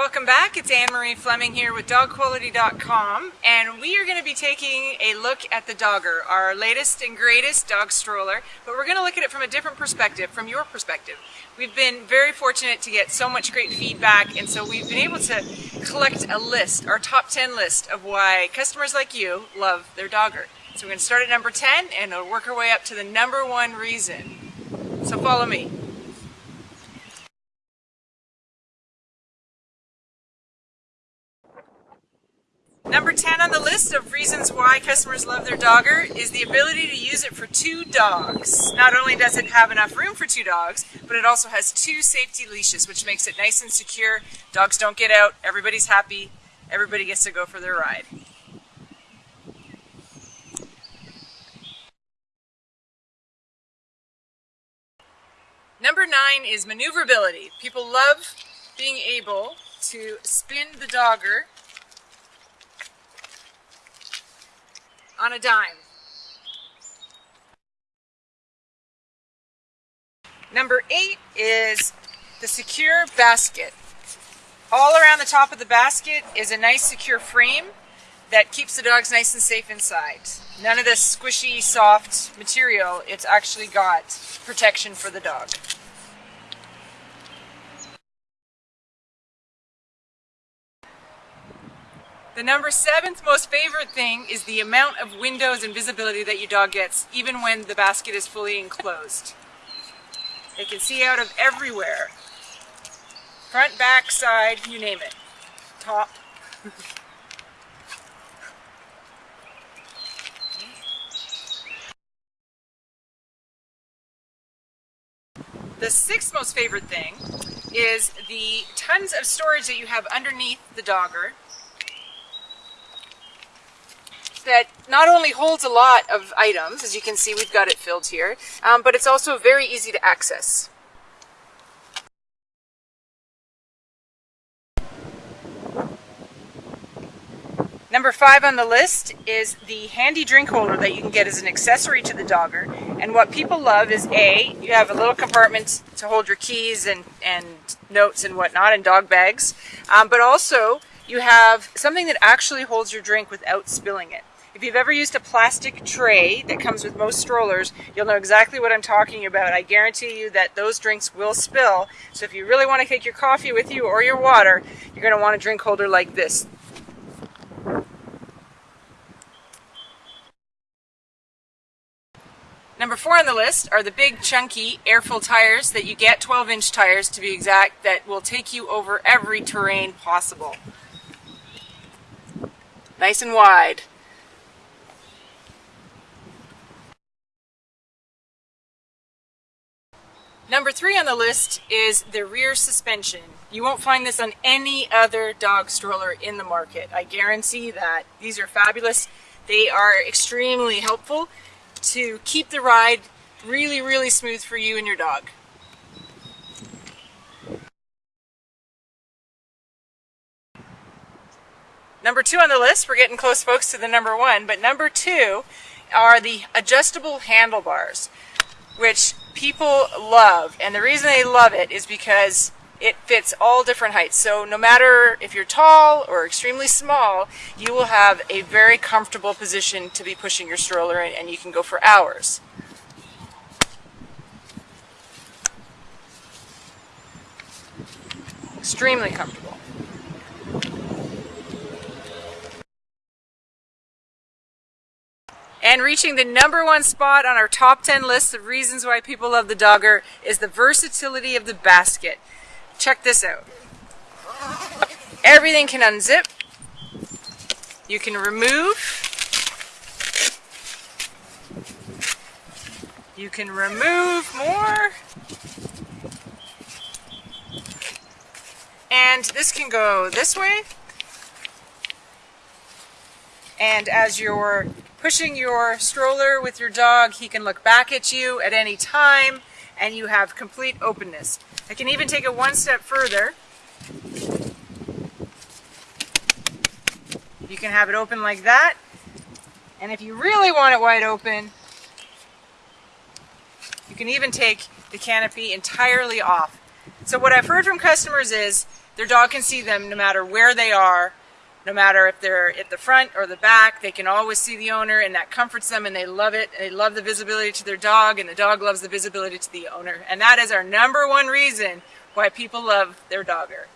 It's Anne-Marie Fleming here with DogQuality.com and we are going to be taking a look at the Dogger, our latest and greatest dog stroller, but we're going to look at it from a different perspective, from your perspective. We've been very fortunate to get so much great feedback and so we've been able to collect a list, our top 10 list of why customers like you love their Dogger. So we're going to start at number 10 and we'll work our way up to the number one reason. So follow me. Number 10 on the list of reasons why customers love their dogger is the ability to use it for two dogs. Not only does it have enough room for two dogs, but it also has two safety leashes, which makes it nice and secure. Dogs don't get out, everybody's happy, everybody gets to go for their ride. Number nine is maneuverability. People love being able to spin the dogger on a dime. Number eight is the secure basket. All around the top of the basket is a nice secure frame that keeps the dogs nice and safe inside. None of this squishy, soft material. It's actually got protection for the dog. The number seventh most favorite thing is the amount of windows and visibility that your dog gets even when the basket is fully enclosed. They can see out of everywhere. Front, back, side, you name it. Top. The sixth most favorite thing is the tons of storage that you have underneath the dogger that not only holds a lot of items, as you can see we've got it filled here, um, but it's also very easy to access. Number five on the list is the handy drink holder that you can get as an accessory to the dogger. And what people love is A, you have a little compartment to hold your keys and, and notes and whatnot and dog bags. Um, but also you have something that actually holds your drink without spilling it. If you've ever used a plastic tray that comes with most strollers, you'll know exactly what I'm talking about. I guarantee you that those drinks will spill. So if you really want to take your coffee with you or your water, you're going to want a drink holder like this. Number four on the list are the big chunky air-filled tires that you get, 12 inch tires to be exact, that will take you over every terrain possible. Nice and wide. Number three on the list is the rear suspension. You won't find this on any other dog stroller in the market. I guarantee that. These are fabulous. They are extremely helpful to keep the ride really, really smooth for you and your dog. Number two on the list, we're getting close folks to the number one, but number two are the adjustable handlebars, which people love. And the reason they love it is because it fits all different heights. So no matter if you're tall or extremely small, you will have a very comfortable position to be pushing your stroller in and you can go for hours. Extremely comfortable. And reaching the number one spot on our top 10 list of reasons why people love the Dogger is the versatility of the basket. Check this out. Everything can unzip. You can remove. You can remove more. And this can go this way. And as you're pushing your stroller with your dog, he can look back at you at any time and you have complete openness. I can even take it one step further. You can have it open like that. And if you really want it wide open, you can even take the canopy entirely off. So what I've heard from customers is their dog can see them no matter where they are, no matter if they're at the front or the back, they can always see the owner and that comforts them and they love it. They love the visibility to their dog and the dog loves the visibility to the owner. And that is our number one reason why people love their dogger.